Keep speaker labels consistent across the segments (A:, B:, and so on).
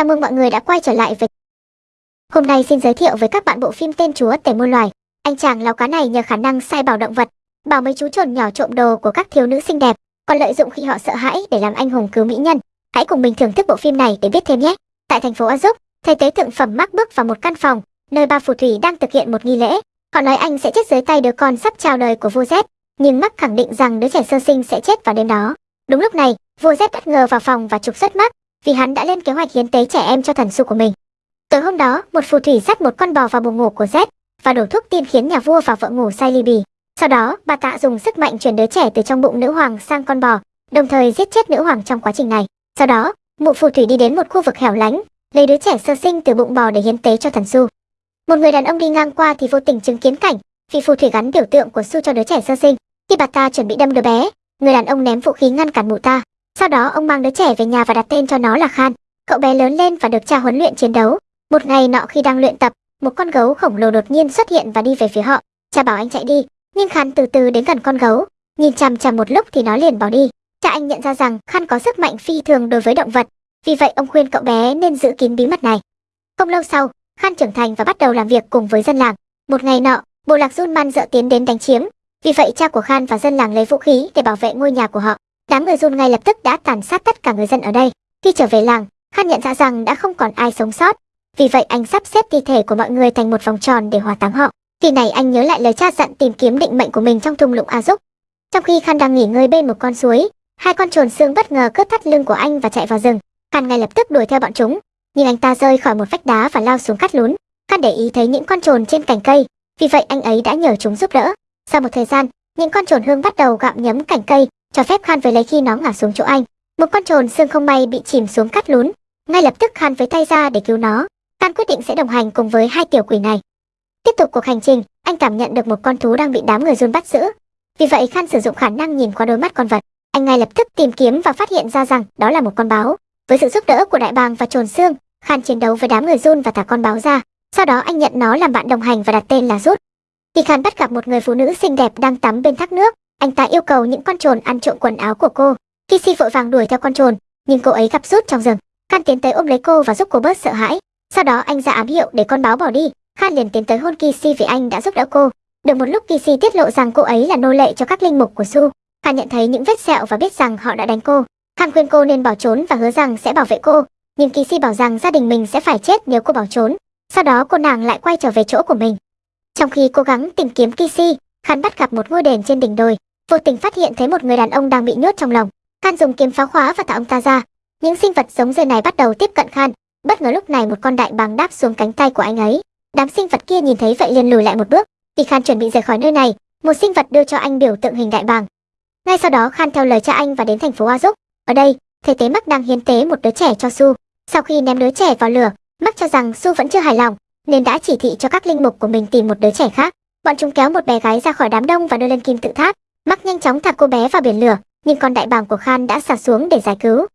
A: Chào mừng mọi người đã quay trở lại với Hôm nay xin giới thiệu với các bạn bộ phim tên Chúa Tể Môn Loài. Anh chàng lão cá này nhờ khả năng sai bảo động vật, bảo mấy chú trồn nhỏ trộm đồ của các thiếu nữ xinh đẹp, còn lợi dụng khi họ sợ hãi để làm anh hùng cứu mỹ nhân. Hãy cùng mình thưởng thức bộ phim này để biết thêm nhé. Tại thành phố Azuk, thầy tế thượng phẩm mắc bước vào một căn phòng, nơi ba phù thủy đang thực hiện một nghi lễ. Họ nói anh sẽ chết dưới tay đứa con sắp chào đời của vua Z, nhưng Mắc khẳng định rằng đứa trẻ sơ sinh sẽ chết vào đêm đó. Đúng lúc này, vua Z bất ngờ vào phòng và trục xuất Mắc, vì hắn đã lên kế hoạch hiến tế trẻ em cho thần su của mình. Tối hôm đó, một phù thủy dắt một con bò vào buồng ngủ của Z và đổ thuốc tiên khiến nhà vua và vợ ngủ say ly bì. Sau đó, bà tạ dùng sức mạnh chuyển đứa trẻ từ trong bụng nữ hoàng sang con bò, đồng thời giết chết nữ hoàng trong quá trình này. Sau đó, mụ phù thủy đi đến một khu vực hẻo lánh, lấy đứa trẻ sơ sinh từ bụng bò để hiến tế cho thần su. Một người đàn ông đi ngang qua thì vô tình chứng kiến cảnh vị phù thủy gắn biểu tượng của su cho đứa trẻ sơ sinh. Khi bà ta chuẩn bị đâm đứa bé, người đàn ông ném vũ khí ngăn cản mụ ta. Sau đó ông mang đứa trẻ về nhà và đặt tên cho nó là Khan. Cậu bé lớn lên và được cha huấn luyện chiến đấu. Một ngày nọ khi đang luyện tập, một con gấu khổng lồ đột nhiên xuất hiện và đi về phía họ. Cha bảo anh chạy đi, nhưng Khan từ từ đến gần con gấu, nhìn chằm chằm một lúc thì nó liền bỏ đi. Cha anh nhận ra rằng Khan có sức mạnh phi thường đối với động vật, vì vậy ông khuyên cậu bé nên giữ kín bí mật này. Không lâu sau, Khan trưởng thành và bắt đầu làm việc cùng với dân làng. Một ngày nọ, bộ lạc Junman dợ tiến đến đánh chiếm, vì vậy cha của Khan và dân làng lấy vũ khí để bảo vệ ngôi nhà của họ. Đám người Jun ngay lập tức đã tàn sát tất cả người dân ở đây. Khi trở về làng, Khan nhận ra rằng đã không còn ai sống sót. Vì vậy anh sắp xếp thi thể của mọi người thành một vòng tròn để hỏa táng họ. Khi này anh nhớ lại lời cha dặn tìm kiếm định mệnh của mình trong thung lũng A Dúc. Trong khi Khan đang nghỉ ngơi bên một con suối, hai con trồn xương bất ngờ cướp thắt lưng của anh và chạy vào rừng. Khan ngay lập tức đuổi theo bọn chúng, nhưng anh ta rơi khỏi một vách đá và lao xuống cắt lún. Khan để ý thấy những con trồn trên cành cây, vì vậy anh ấy đã nhờ chúng giúp đỡ. Sau một thời gian, những con trồn hương bắt đầu gặm nhấm cành cây, cho phép Khan với lấy khi nó ngã xuống chỗ anh. Một con trồn xương không may bị chìm xuống cắt lún, ngay lập tức Khan với tay ra để cứu nó. Khan quyết định sẽ đồng hành cùng với hai tiểu quỷ này. Tiếp tục cuộc hành trình, anh cảm nhận được một con thú đang bị đám người run bắt giữ. Vì vậy Khan sử dụng khả năng nhìn qua đôi mắt con vật. Anh ngay lập tức tìm kiếm và phát hiện ra rằng đó là một con báo. Với sự giúp đỡ của đại bàng và trồn xương, Khan chiến đấu với đám người run và thả con báo ra. Sau đó anh nhận nó làm bạn đồng hành và đặt tên là Rút. Khi Khan bắt gặp một người phụ nữ xinh đẹp đang tắm bên thác nước, anh ta yêu cầu những con trồn ăn trộm quần áo của cô. Kissy vội vàng đuổi theo con trồn, nhưng cô ấy gặp Rút trong rừng. Khan tiến tới ôm lấy cô và giúp cô bớt sợ hãi. Sau đó anh ra ám hiệu để con báo bỏ đi. Khan liền tiến tới hôn Kissy vì anh đã giúp đỡ cô. Được một lúc Kissy tiết lộ rằng cô ấy là nô lệ cho các linh mục của Su. Khan nhận thấy những vết sẹo và biết rằng họ đã đánh cô. Khan khuyên cô nên bỏ trốn và hứa rằng sẽ bảo vệ cô. Nhưng Kissy bảo rằng gia đình mình sẽ phải chết nếu cô bỏ trốn. Sau đó cô nàng lại quay trở về chỗ của mình. Trong khi cố gắng tìm kiếm Kissy, Khan bắt gặp một ngôi đền trên đỉnh đồi, vô tình phát hiện thấy một người đàn ông đang bị nhốt trong lồng. Khan dùng kiếm phá khóa và thả ông ta ra. Những sinh vật giống rơi này bắt đầu tiếp cận Khan. Bất ngờ lúc này một con đại bàng đáp xuống cánh tay của anh ấy. Đám sinh vật kia nhìn thấy vậy liền lùi lại một bước. Khi Khan chuẩn bị rời khỏi nơi này, một sinh vật đưa cho anh biểu tượng hình đại bàng. Ngay sau đó Khan theo lời cha anh và đến thành phố Azuk. Ở đây, thầy tế Mắc đang hiến tế một đứa trẻ cho Su. Sau khi ném đứa trẻ vào lửa, Mắc cho rằng Su vẫn chưa hài lòng, nên đã chỉ thị cho các linh mục của mình tìm một đứa trẻ khác. Bọn chúng kéo một bé gái ra khỏi đám đông và đưa lên kim tự tháp. Mắc nhanh chóng thả cô bé vào biển lửa, nhưng con đại bàng của Khan đã xả xuống để giải cứu.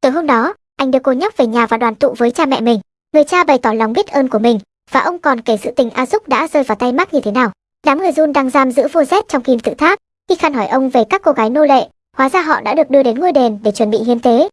A: Tối hôm đó, anh đưa cô nhóc về nhà và đoàn tụ với cha mẹ mình. Người cha bày tỏ lòng biết ơn của mình, và ông còn kể sự tình A Dúc đã rơi vào tay Mắc như thế nào. Đám người Jun đang giam giữ Vô Z trong kim tự tháp. Khi Khan hỏi ông về các cô gái nô lệ, hóa ra họ đã được đưa đến ngôi đền để chuẩn bị hiến tế.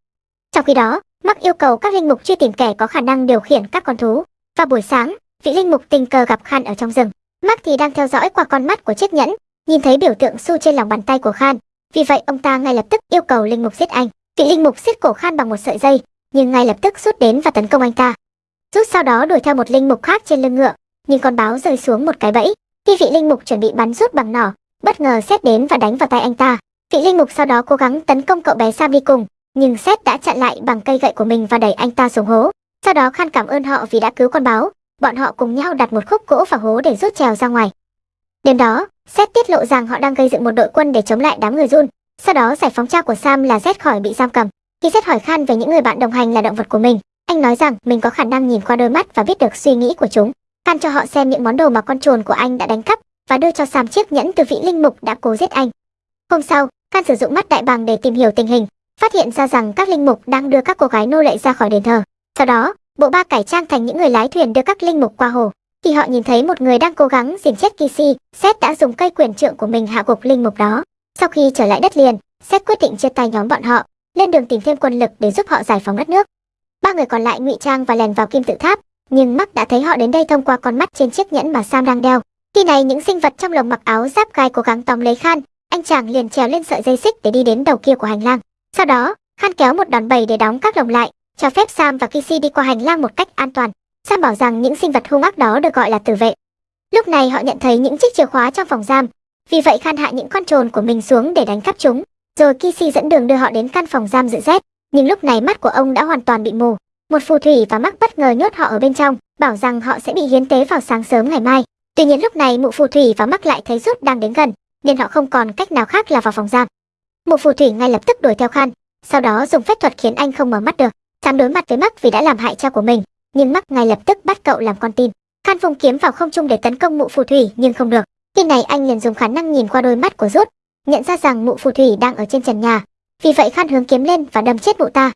A: Trong khi đó, Mắc yêu cầu các linh mục truy tìm kẻ có khả năng điều khiển các con thú. Vào buổi sáng, vị linh mục tình cờ gặp Khan ở trong rừng. Mắc thì đang theo dõi qua con mắt của chiếc nhẫn, nhìn thấy biểu tượng su trên lòng bàn tay của Khan. Vì vậy ông ta ngay lập tức yêu cầu linh mục giết anh. Vị linh mục siết cổ Khan bằng một sợi dây, nhưng ngay lập tức rút đến và tấn công anh ta. Rút sau đó đuổi theo một linh mục khác trên lưng ngựa, nhưng con báo rơi xuống một cái bẫy. Khi vị linh mục chuẩn bị bắn rút bằng nỏ, bất ngờ xét đến và đánh vào tay anh ta. Vị linh mục sau đó cố gắng tấn công cậu bé Sam đi cùng, nhưng xét đã chặn lại bằng cây gậy của mình và đẩy anh ta xuống hố. Sau đó Khan cảm ơn họ vì đã cứu con báo, bọn họ cùng nhau đặt một khúc gỗ vào hố để rút trèo ra ngoài. Đêm đó, Seth tiết lộ rằng họ đang gây dựng một đội quân để chống lại đám người run. Sau đó giải phóng cha của Sam là Seth khỏi bị giam cầm. Khi Seth hỏi Khan về những người bạn đồng hành là động vật của mình, anh nói rằng mình có khả năng nhìn qua đôi mắt và biết được suy nghĩ của chúng. Khan cho họ xem những món đồ mà con trồn của anh đã đánh cắp và đưa cho Sam chiếc nhẫn từ vị linh mục đã cố giết anh. Hôm sau, Khan sử dụng mắt đại bàng để tìm hiểu tình hình, phát hiện ra rằng các linh mục đang đưa các cô gái nô lệ ra khỏi đền thờ. Sau đó, bộ ba cải trang thành những người lái thuyền đưa các linh mục qua hồ. Khi họ nhìn thấy một người đang cố gắng diệt chết Kisi, Seth đã dùng cây quyền trượng của mình hạ gục linh mục đó. Sau khi trở lại đất liền, Seth quyết định chia tay nhóm bọn họ, lên đường tìm thêm quân lực để giúp họ giải phóng đất nước. Ba người còn lại ngụy trang và lèn vào kim tự tháp, nhưng Mark đã thấy họ đến đây thông qua con mắt trên chiếc nhẫn mà Sam đang đeo. Khi này những sinh vật trong lồng mặc áo giáp gai cố gắng tóm lấy Khan, anh chàng liền trèo lên sợi dây xích để đi đến đầu kia của hành lang. Sau đó, Khan kéo một đòn bẩy để đóng các lồng lại, cho phép Sam và Kissy đi qua hành lang một cách an toàn. Sam bảo rằng những sinh vật hung ác đó được gọi là tử vệ. Lúc này họ nhận thấy những chiếc chìa khóa trong phòng giam, vì vậy Khan hạ những con trồn của mình xuống để đánh cắp chúng, rồi Kisi dẫn đường đưa họ đến căn phòng giam dự rét. Nhưng lúc này mắt của ông đã hoàn toàn bị mù. Một phù thủy và mắc bất ngờ nhốt họ ở bên trong, bảo rằng họ sẽ bị hiến tế vào sáng sớm ngày mai. Tuy nhiên lúc này mụ phù thủy và mắc lại thấy rút đang đến gần, nên họ không còn cách nào khác là vào phòng giam. Mụ phù thủy ngay lập tức đuổi theo Khan, sau đó dùng phép thuật khiến anh không mở mắt được. Sam đối mặt với Mắc vì đã làm hại cha của mình, nhưng mắt ngay lập tức bắt cậu làm con tin. Khan vùng kiếm vào không trung để tấn công mụ phù thủy nhưng không được. Khi này anh liền dùng khả năng nhìn qua đôi mắt của rút, nhận ra rằng mụ phù thủy đang ở trên trần nhà. Vì vậy Khan hướng kiếm lên và đâm chết mụ ta.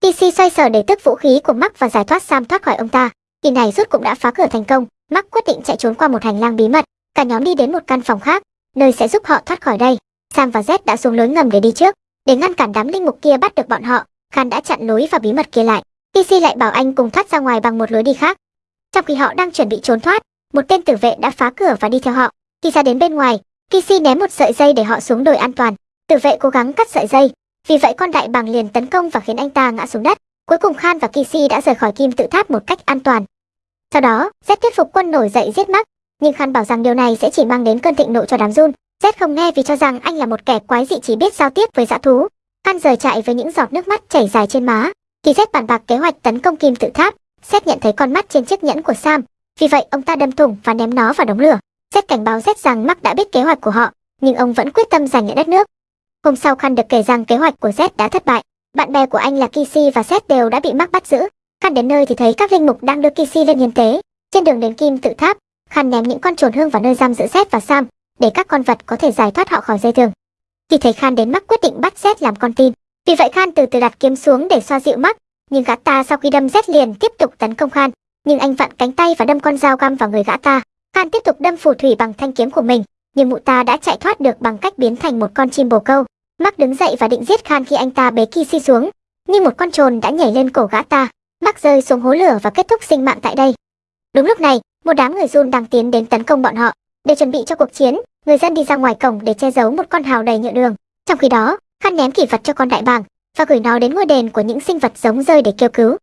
A: TC xoay sở để tức vũ khí của Mắc và giải thoát Sam thoát khỏi ông ta. Khi này rút cũng đã phá cửa thành công, Mắc quyết định chạy trốn qua một hành lang bí mật. Cả nhóm đi đến một căn phòng khác, nơi sẽ giúp họ thoát khỏi đây. Sam và Z đã xuống lối ngầm để đi trước, để ngăn cản đám linh mục kia bắt được bọn họ. Khan đã chặn lối và bí mật kia lại. Kisi lại bảo anh cùng thoát ra ngoài bằng một lối đi khác. Trong khi họ đang chuẩn bị trốn thoát, một tên tử vệ đã phá cửa và đi theo họ. Khi ra đến bên ngoài, Kisi ném một sợi dây để họ xuống đồi an toàn. Tử vệ cố gắng cắt sợi dây, vì vậy con đại bàng liền tấn công và khiến anh ta ngã xuống đất. Cuối cùng Khan và Kisi đã rời khỏi kim tự tháp một cách an toàn. Sau đó, Z thuyết phục quân nổi dậy giết Mark, nhưng Khan bảo rằng điều này sẽ chỉ mang đến cơn thịnh nộ cho đám run. Z không nghe vì cho rằng anh là một kẻ quái dị chỉ biết giao tiếp với dã thú. Khan rời chạy với những giọt nước mắt chảy dài trên má. Kỳ Z bàn bạc kế hoạch tấn công kim tự tháp, xét nhận thấy con mắt trên chiếc nhẫn của Sam, vì vậy ông ta đâm thủng và ném nó vào đống lửa. Seth cảnh báo Z rằng Mark đã biết kế hoạch của họ, nhưng ông vẫn quyết tâm giành lại đất nước. Hôm sau Khan được kể rằng kế hoạch của Z đã thất bại. Bạn bè của anh là Kisi và Z đều đã bị Mark bắt giữ. Khan đến nơi thì thấy các linh mục đang đưa Kisi lên hiến tế. Trên đường đến kim tự tháp, Khan ném những con trồn hương vào nơi giam giữ Z và Sam, để các con vật có thể giải thoát họ khỏi dây thừng. Khi thấy Khan đến Mark quyết định bắt Z làm con tin. Vì vậy Khan từ từ đặt kiếm xuống để xoa dịu mắt, nhưng gã ta sau khi đâm rét liền tiếp tục tấn công Khan, nhưng anh vặn cánh tay và đâm con dao găm vào người gã ta. Khan tiếp tục đâm phù thủy bằng thanh kiếm của mình, nhưng mụ ta đã chạy thoát được bằng cách biến thành một con chim bồ câu. mắc đứng dậy và định giết Khan khi anh ta bế Kissy xuống, nhưng một con trồn đã nhảy lên cổ gã ta. mắc rơi xuống hố lửa và kết thúc sinh mạng tại đây. Đúng lúc này, một đám người run đang tiến đến tấn công bọn họ. Để chuẩn bị cho cuộc chiến, người dân đi ra ngoài cổng để che giấu một con hào đầy nhựa đường. Trong khi đó, Khan ném kỷ vật cho con đại bàng, và gửi nó đến ngôi đền của những sinh vật giống rơi để kêu cứu.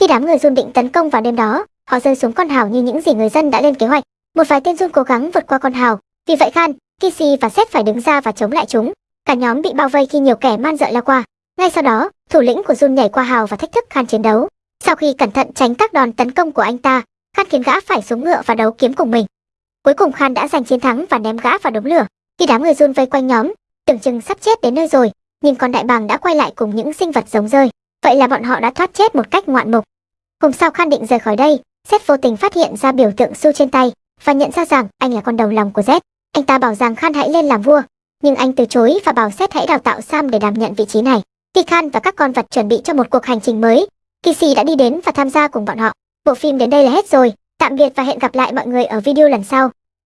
A: Khi đám người run định tấn công vào đêm đó, họ rơi xuống con hào như những gì người dân đã lên kế hoạch. Một vài tên run cố gắng vượt qua con hào, vì vậy Khan, Kisi và Seth phải đứng ra và chống lại chúng. Cả nhóm bị bao vây khi nhiều kẻ man dợ lao qua. Ngay sau đó, thủ lĩnh của run nhảy qua hào và thách thức Khan chiến đấu. Sau khi cẩn thận tránh các đòn tấn công của anh ta, Khan khiến gã phải xuống ngựa và đấu kiếm cùng mình. Cuối cùng Khan đã giành chiến thắng và ném gã vào đống lửa. Khi đám người run vây quanh nhóm, tưởng chừng sắp chết đến nơi rồi, nhưng con đại bàng đã quay lại cùng những sinh vật giống rơi. Vậy là bọn họ đã thoát chết một cách ngoạn mục. Hôm sau Khan định rời khỏi đây, Seth vô tình phát hiện ra biểu tượng su trên tay và nhận ra rằng anh là con đầu lòng của Seth. Anh ta bảo rằng Khan hãy lên làm vua, nhưng anh từ chối và bảo Seth hãy đào tạo Sam để đảm nhận vị trí này. Khi Khan và các con vật chuẩn bị cho một cuộc hành trình mới, Kissy đã đi đến và tham gia cùng bọn họ. Bộ phim đến đây là hết rồi. Tạm biệt và hẹn gặp lại mọi người ở video lần sau.